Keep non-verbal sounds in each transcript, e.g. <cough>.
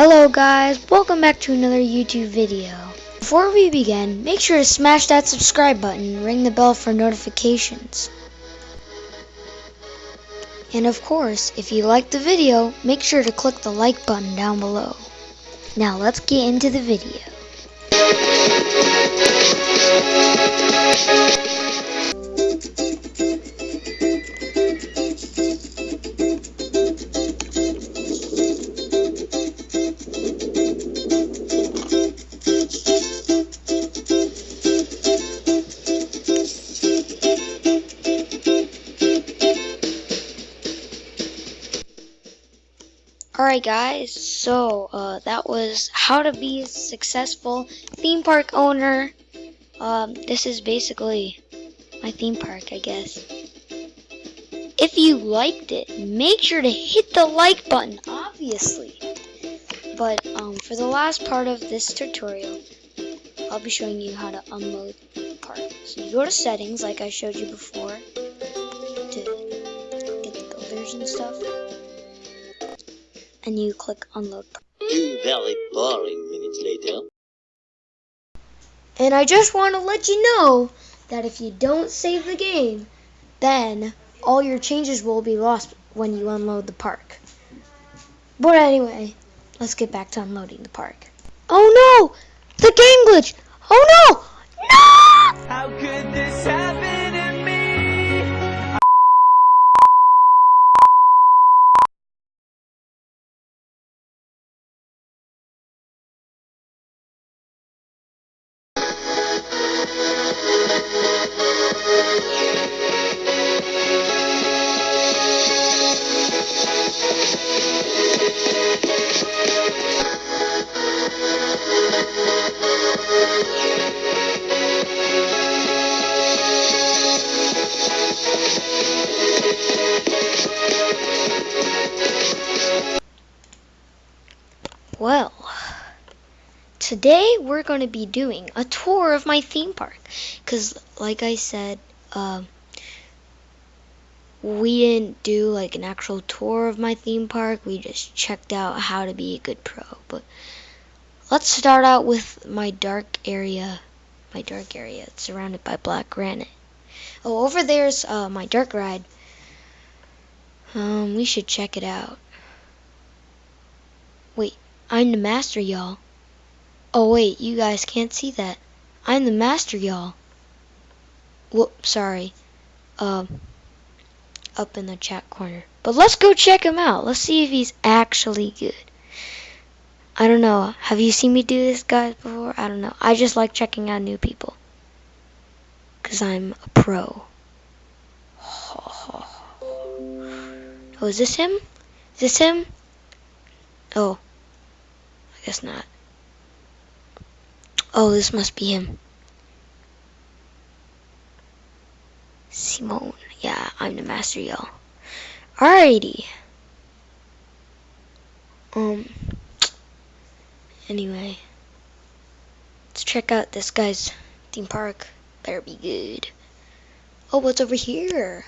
Hello guys, welcome back to another YouTube video. Before we begin, make sure to smash that subscribe button and ring the bell for notifications. And of course, if you liked the video, make sure to click the like button down below. Now let's get into the video. Alright guys, so uh, that was how to be a successful theme park owner. Um, this is basically my theme park, I guess. If you liked it, make sure to hit the like button, obviously. But um, for the last part of this tutorial, I'll be showing you how to unload the park. So you go to settings, like I showed you before, to get the builders and stuff and you click unload. Two very boring minutes later. And I just want to let you know that if you don't save the game, then all your changes will be lost when you unload the park. But anyway, let's get back to unloading the park. Oh no! The game glitch! Oh no! No! How could this happen Well, today we're going to be doing a tour of my theme park. Because, like I said, um, we didn't do like an actual tour of my theme park. We just checked out how to be a good pro. But let's start out with my dark area. My dark area. It's surrounded by black granite. Oh, over there's uh, my dark ride. Um, we should check it out. Wait, I'm the master, y'all. Oh, wait, you guys can't see that. I'm the master, y'all. Whoop, sorry. Um, up in the chat corner. But let's go check him out. Let's see if he's actually good. I don't know. Have you seen me do this, guys, before? I don't know. I just like checking out new people. Because I'm a pro. <sighs> Oh, is this him? Is this him? Oh. I guess not. Oh, this must be him. Simone. Yeah, I'm the master, y'all. Alrighty. Um. Anyway. Let's check out this guy's theme park. Better be good. Oh, what's over here?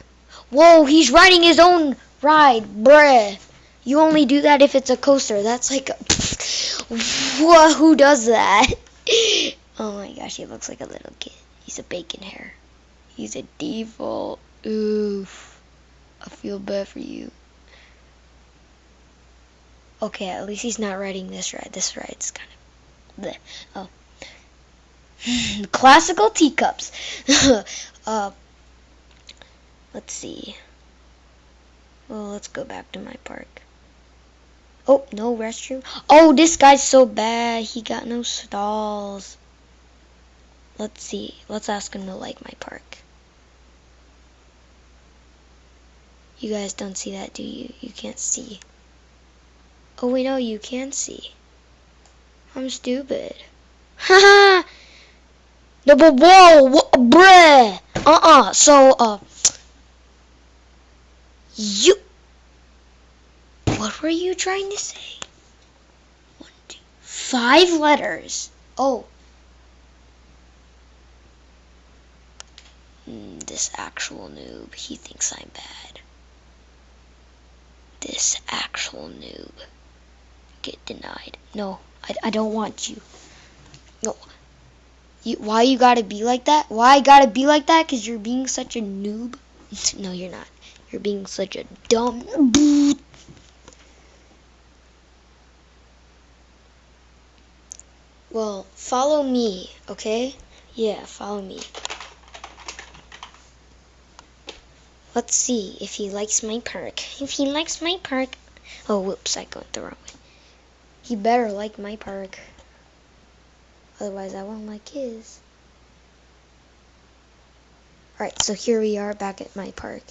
Whoa, he's riding his own ride, bruh. You only do that if it's a coaster. That's like, a, what? Who does that? <laughs> oh my gosh, he looks like a little kid. He's a bacon hair. He's a default. Oof. I feel bad for you. Okay, at least he's not riding this ride. This ride's kind of. Oh. <sighs> Classical teacups. <laughs> uh, let's see. Well, let's go back to my park. Oh, no restroom. Oh, this guy's so bad. He got no stalls. Let's see. Let's ask him to like my park. You guys don't see that, do you? You can't see. Oh, wait, no, you can see. I'm stupid. <laughs> Haha! no, but whoa! Bruh! Uh-uh. So, uh... You... What were you trying to say? One, two, five letters. Oh. Mm, this actual noob, he thinks I'm bad. This actual noob. Get denied. No, I, I don't want you. No. You, why you gotta be like that? Why I gotta be like that? Cause you're being such a noob. <laughs> no, you're not. You're being such a dumb. Well, follow me, okay? Yeah, follow me. Let's see if he likes my park. If he likes my park. Oh, whoops, I went the wrong way. He better like my park. Otherwise, I won't like his. Alright, so here we are back at my park.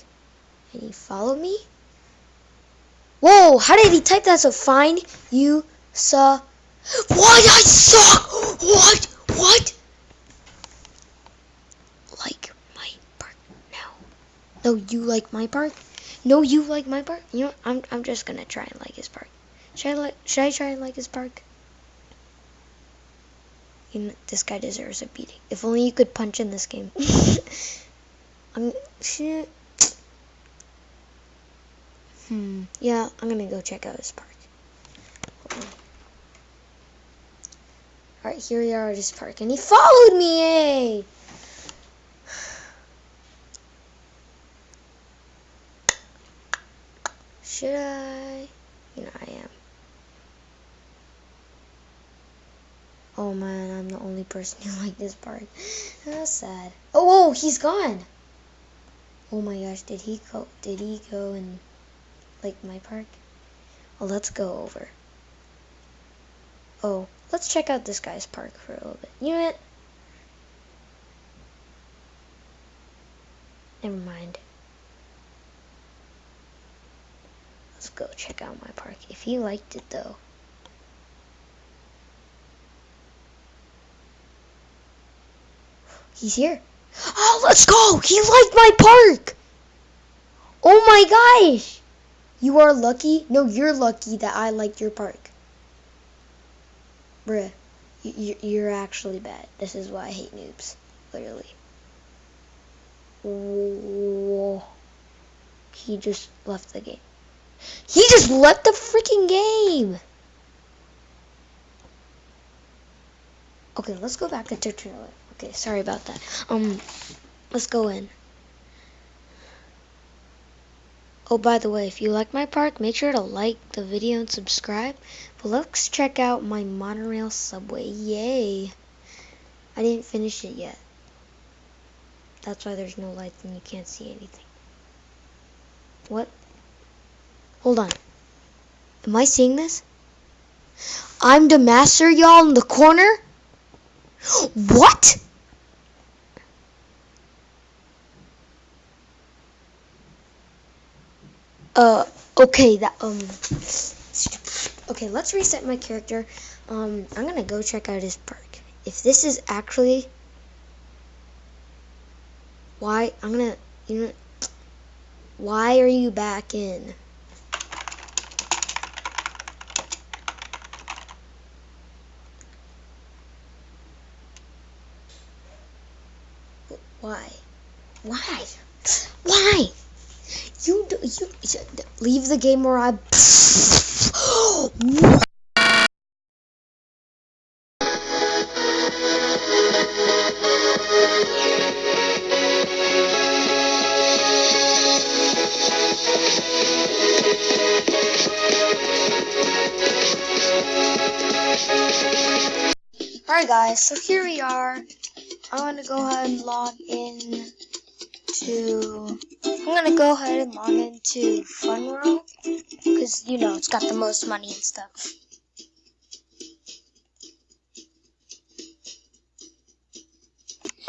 And he followed me? Whoa, how did he type that so find you saw what I suck? what what? Like my park no. No you like my park no you like my park you know I'm I'm just gonna try and like his park should I like should I try and like his park you know, this guy deserves a beating. If only you could punch in this game. <laughs> I'm shit hmm. Yeah I'm gonna go check out his park Hold on. Alright, here we are at his park, and he followed me, hey! Should I? You know, I am. Oh man, I'm the only person who <laughs> liked this park. That's sad. Oh, whoa, he's gone! Oh my gosh, did he go, did he go and like my park? Well, let's go over. Oh, let's check out this guy's park for a little bit. You know what? Never mind. Let's go check out my park. If he liked it though. He's here. Oh, let's go! He liked my park! Oh my gosh! You are lucky? No, you're lucky that I liked your park. Bruh, you, you're actually bad. This is why I hate noobs. Literally. Whoa. He just left the game. He just left the freaking game! Okay, let's go back into trailer. Okay, sorry about that. Um, let's go in. Oh, by the way, if you like my park, make sure to like the video and subscribe. But let's check out my monorail subway. Yay! I didn't finish it yet. That's why there's no lights and you can't see anything. What? Hold on. Am I seeing this? I'm the master, y'all, in the corner? <gasps> What? Uh, okay, that, um, okay, let's reset my character. Um, I'm gonna go check out his park. If this is actually, why, I'm gonna, you know, why are you back in? Why? Why? Why? You you leave the game or I. <gasps> Alright guys, so here we are. I'm gonna go ahead and log in to I'm gonna go ahead and log into Fun World because you know it's got the most money and stuff.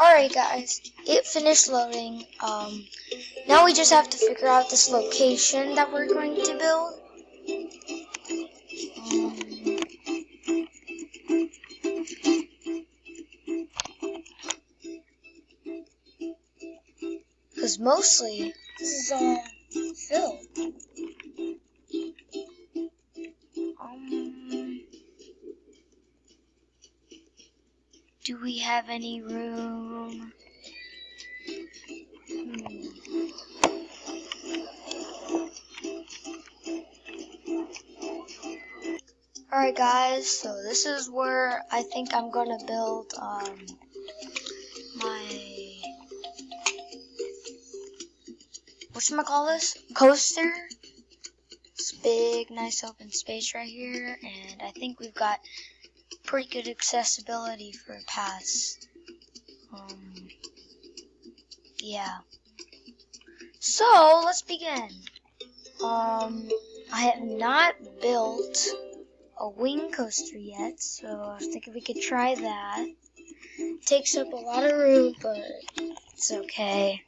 Alright guys, it finished loading. Um, now we just have to figure out this location that we're going to build. Mostly, this is all filled. Um, do we have any room? Hmm. Alright guys, so this is where I think I'm gonna build um my call this? Coaster. It's big, nice open space right here, and I think we've got pretty good accessibility for paths. Um yeah. So let's begin. Um I have not built a wing coaster yet, so I was thinking we could try that. takes up a lot of room, but it's okay.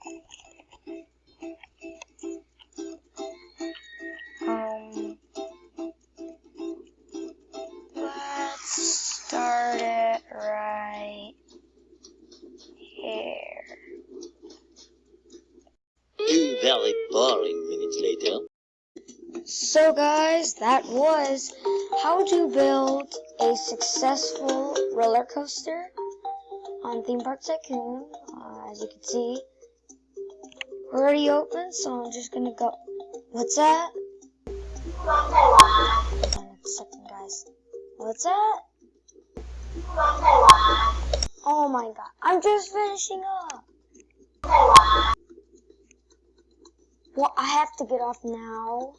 So guys, that was how to build a successful roller coaster on Theme Park Tycoon. Uh, as you can see, we're already open, so I'm just gonna go. What's that? Second, guys. What's that? Oh my god, I'm just finishing up. Well, I have to get off now.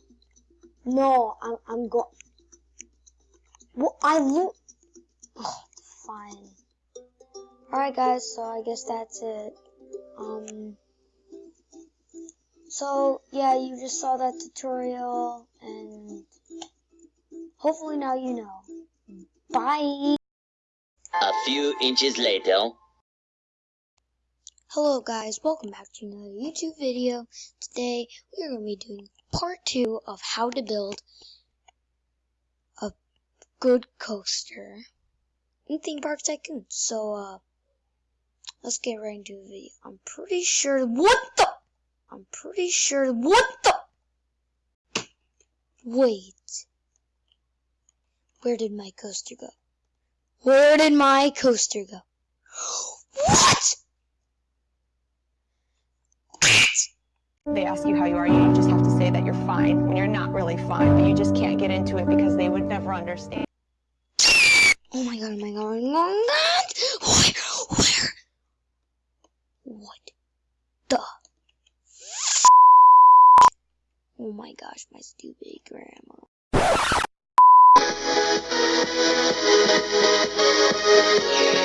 No, I'm I'm go. Well, I lo- oh, fine. All right, guys. So I guess that's it. Um. So yeah, you just saw that tutorial, and hopefully now you know. Bye. A few inches later. Hello guys, welcome back to another YouTube video. Today we are going to be doing part two of how to build a good coaster in Theme Park Tycoon. So uh let's get right into the video. I'm pretty sure what the I'm pretty sure what the Wait. Where did my coaster go? Where did my coaster go? <gasps> What? Ask you how you are, you just have to say that you're fine when you're not really fine, but you just can't get into it because they would never understand. Oh my god, oh my god, oh my god! Where? Where? What the? Oh my gosh, my stupid grandma. Two